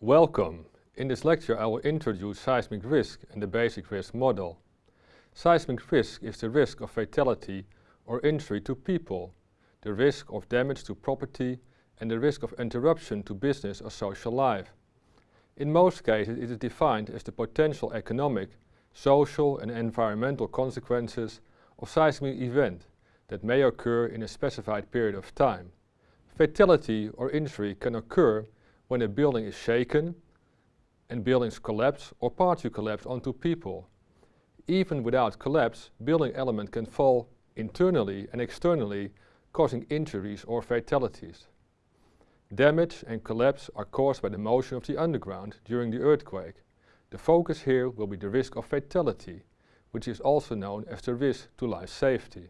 Welcome! In this lecture I will introduce seismic risk and the basic risk model. Seismic risk is the risk of fatality or injury to people, the risk of damage to property and the risk of interruption to business or social life. In most cases it is defined as the potential economic, social and environmental consequences of seismic event that may occur in a specified period of time. Fatality or injury can occur when a building is shaken and buildings collapse or partly collapse onto people. Even without collapse, building element can fall internally and externally causing injuries or fatalities. Damage and collapse are caused by the motion of the underground during the earthquake. The focus here will be the risk of fatality, which is also known as the risk to life safety.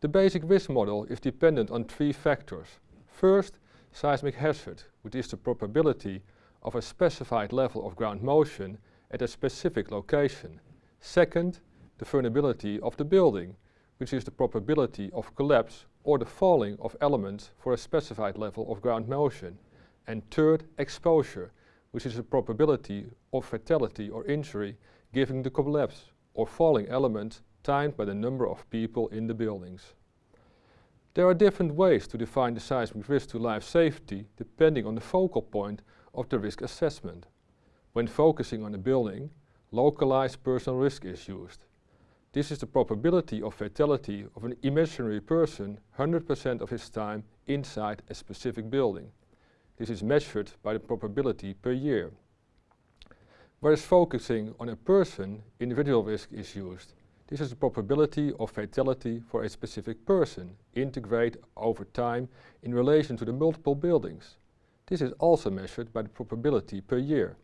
The basic risk model is dependent on three factors. First, seismic hazard, which is the probability of a specified level of ground motion at a specific location. Second, the vulnerability of the building, which is the probability of collapse or the falling of elements for a specified level of ground motion. And third, exposure, which is the probability of fatality or injury given the collapse or falling element timed by the number of people in the buildings. There are different ways to define the seismic risk to life safety depending on the focal point of the risk assessment. When focusing on a building, localized personal risk is used. This is the probability of fatality of an imaginary person 100% of his time inside a specific building. This is measured by the probability per year. Whereas focusing on a person, individual risk is used. This is the probability of fatality for a specific person, integrate over time in relation to the multiple buildings. This is also measured by the probability per year.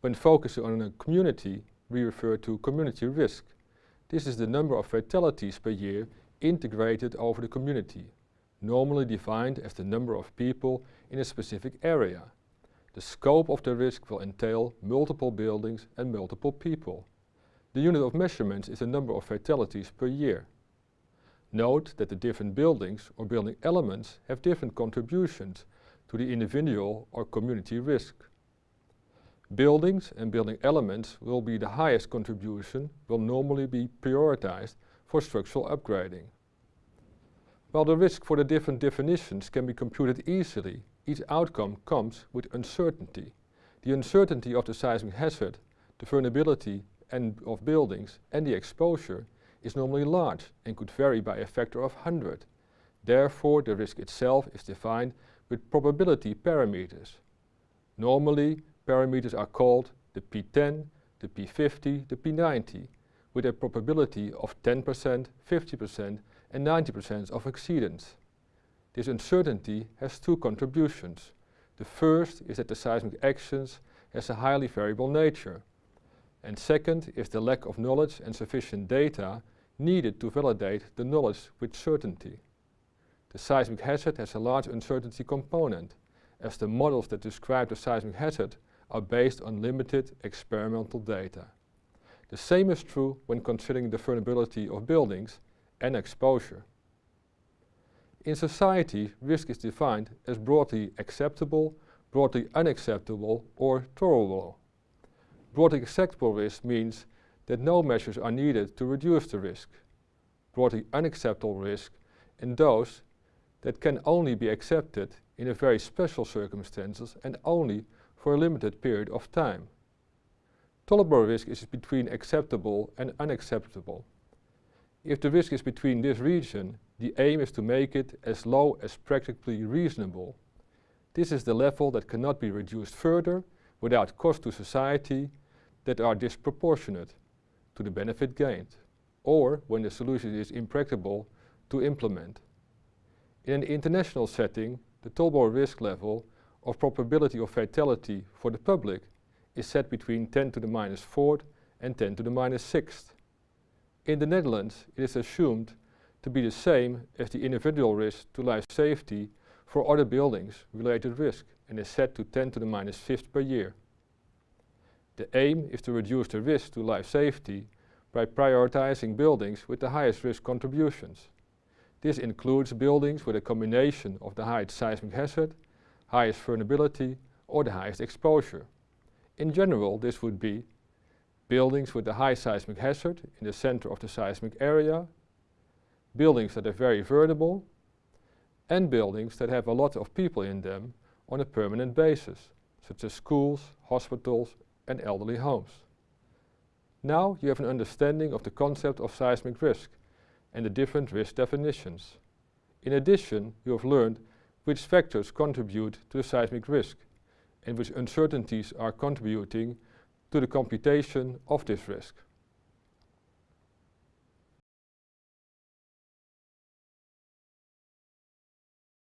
When focusing on a community, we refer to community risk. This is the number of fatalities per year integrated over the community, normally defined as the number of people in a specific area. The scope of the risk will entail multiple buildings and multiple people. The unit of measurement is the number of fatalities per year. Note that the different buildings or building elements have different contributions to the individual or community risk. Buildings and building elements will be the highest contribution will normally be prioritized for structural upgrading. While the risk for the different definitions can be computed easily, each outcome comes with uncertainty. The uncertainty of the seismic hazard, the vulnerability and of buildings and the exposure is normally large and could vary by a factor of 100. Therefore, the risk itself is defined with probability parameters. Normally, parameters are called the P10, the P50, the P90, with a probability of 10%, 50% and 90% of exceedance. This uncertainty has two contributions. The first is that the seismic actions has a highly variable nature. And second is the lack of knowledge and sufficient data needed to validate the knowledge with certainty. The seismic hazard has a large uncertainty component, as the models that describe the seismic hazard are based on limited experimental data. The same is true when considering the vulnerability of buildings and exposure. In society, risk is defined as broadly acceptable, broadly unacceptable or tolerable. Broadly acceptable risk means that no measures are needed to reduce the risk. Broadly unacceptable risk and those that can only be accepted in a very special circumstances and only for a limited period of time. Tolerable risk is between acceptable and unacceptable. If the risk is between this region, the aim is to make it as low as practically reasonable. This is the level that cannot be reduced further without cost to society that are disproportionate to the benefit gained, or when the solution is impracticable to implement. In an international setting, the tolerable risk level of probability of fatality for the public is set between 10 to the minus 4th and 10 to the minus 6th. In the Netherlands, it is assumed to be the same as the individual risk to life safety for other buildings related risk and is set to 10 to the minus 5th per year. The aim is to reduce the risk to life safety by prioritizing buildings with the highest risk contributions. This includes buildings with a combination of the highest seismic hazard, highest vulnerability or the highest exposure. In general, this would be buildings with a high seismic hazard in the center of the seismic area, buildings that are very vulnerable, and buildings that have a lot of people in them on a permanent basis, such as schools, hospitals and elderly homes. Now you have an understanding of the concept of seismic risk and the different risk definitions. In addition, you have learned which factors contribute to the seismic risk and which uncertainties are contributing to the computation of this risk.